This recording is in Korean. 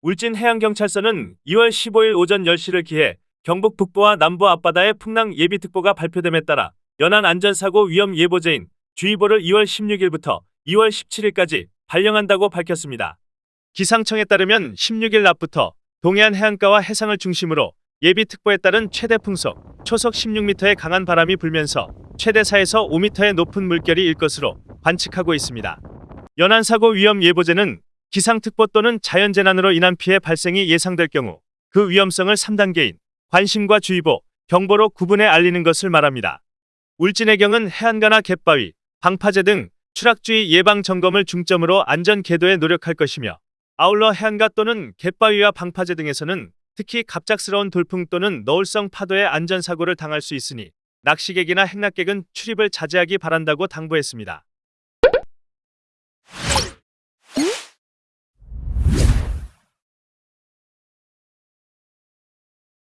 울진 해양경찰서는 2월 15일 오전 10시를 기해 경북 북부와 남부 앞바다에 풍랑 예비특보가 발표됨에 따라 연안 안전사고 위험 예보제인 주의보를 2월 16일부터 2월 17일까지 발령한다고 밝혔습니다. 기상청에 따르면 16일 낮부터 동해안 해안가와 해상을 중심으로 예비특보에 따른 최대 풍속, 초속 16m의 강한 바람이 불면서 최대 4에서 5m의 높은 물결이 일 것으로 관측하고 있습니다. 연안사고 위험 예보제는 기상특보 또는 자연재난으로 인한 피해 발생이 예상될 경우 그 위험성을 3단계인 관심과 주의보, 경보로 구분해 알리는 것을 말합니다. 울진해경은 해안가나 갯바위, 방파제 등 추락주의 예방 점검을 중점으로 안전 계도에 노력할 것이며 아울러 해안가 또는 갯바위와 방파제 등에서는 특히 갑작스러운 돌풍 또는 너울성 파도의 안전사고를 당할 수 있으니 낚시객이나 행락객은 출입을 자제하기 바란다고 당부했습니다.